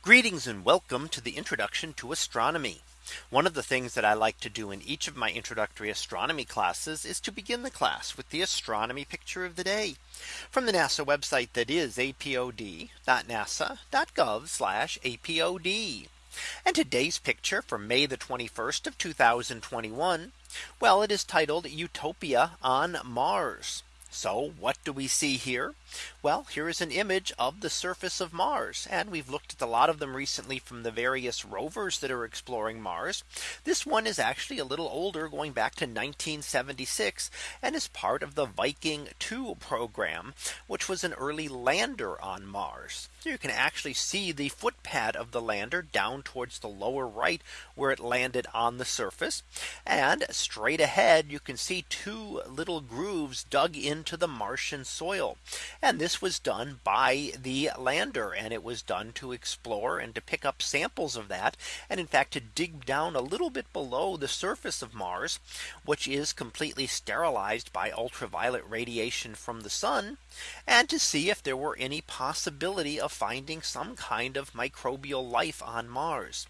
Greetings and welcome to the introduction to astronomy. One of the things that I like to do in each of my introductory astronomy classes is to begin the class with the astronomy picture of the day from the NASA website that is apod.nasa.gov apod. And today's picture for May the 21st of 2021. Well, it is titled Utopia on Mars. So what do we see here? Well, here is an image of the surface of Mars. And we've looked at a lot of them recently from the various rovers that are exploring Mars. This one is actually a little older going back to 1976 and is part of the Viking 2 program, which was an early lander on Mars. So you can actually see the footpad of the lander down towards the lower right where it landed on the surface. And straight ahead, you can see two little grooves dug into the Martian soil. And this was done by the lander and it was done to explore and to pick up samples of that. And in fact, to dig down a little bit below the surface of Mars, which is completely sterilized by ultraviolet radiation from the sun and to see if there were any possibility of finding some kind of microbial life on Mars.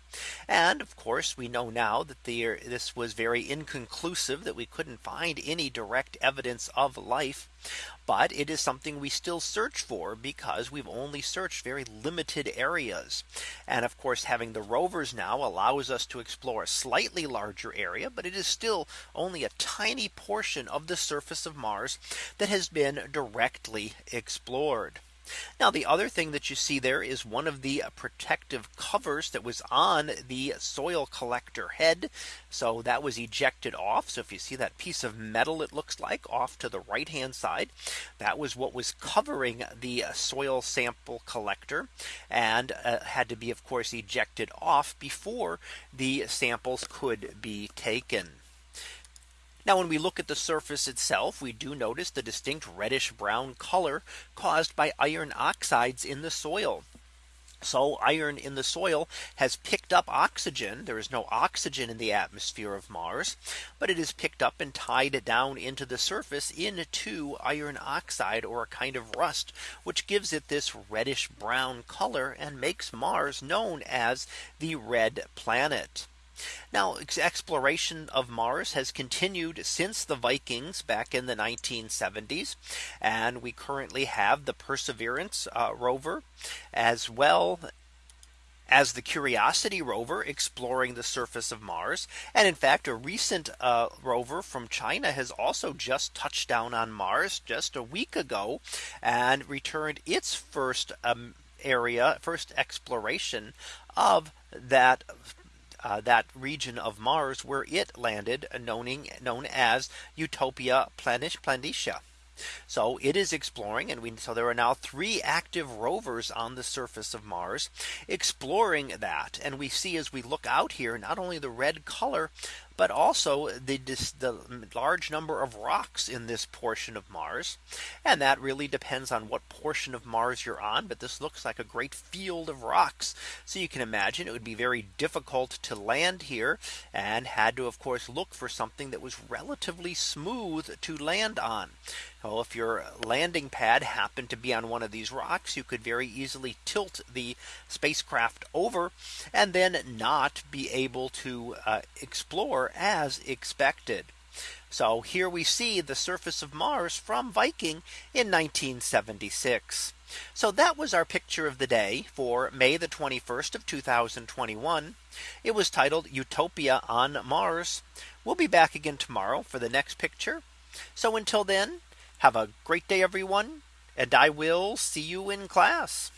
And of course, we know now that the, this was very inconclusive that we couldn't find any direct evidence of life. But it is something we still search for because we've only searched very limited areas. And of course, having the rovers now allows us to explore a slightly larger area, but it is still only a tiny portion of the surface of Mars that has been directly explored. Now the other thing that you see there is one of the protective covers that was on the soil collector head. So that was ejected off. So if you see that piece of metal, it looks like off to the right hand side, that was what was covering the soil sample collector and uh, had to be, of course, ejected off before the samples could be taken. Now when we look at the surface itself, we do notice the distinct reddish brown color caused by iron oxides in the soil. So iron in the soil has picked up oxygen. There is no oxygen in the atmosphere of Mars, but it is picked up and tied down into the surface into iron oxide or a kind of rust, which gives it this reddish brown color and makes Mars known as the red planet. Now exploration of Mars has continued since the Vikings back in the 1970s. And we currently have the Perseverance uh, rover as well as the Curiosity rover exploring the surface of Mars. And in fact, a recent uh, rover from China has also just touched down on Mars just a week ago and returned its first um, area, first exploration of that uh, that region of Mars where it landed known, known as Utopia Planitia. So it is exploring and we so there are now three active rovers on the surface of Mars exploring that and we see as we look out here not only the red color but also the, the large number of rocks in this portion of Mars. And that really depends on what portion of Mars you're on. But this looks like a great field of rocks. So you can imagine it would be very difficult to land here and had to, of course, look for something that was relatively smooth to land on. Well, if your landing pad happened to be on one of these rocks, you could very easily tilt the spacecraft over and then not be able to uh, explore as expected. So here we see the surface of Mars from Viking in 1976. So that was our picture of the day for May the 21st of 2021. It was titled Utopia on Mars. We'll be back again tomorrow for the next picture. So until then, have a great day, everyone. And I will see you in class.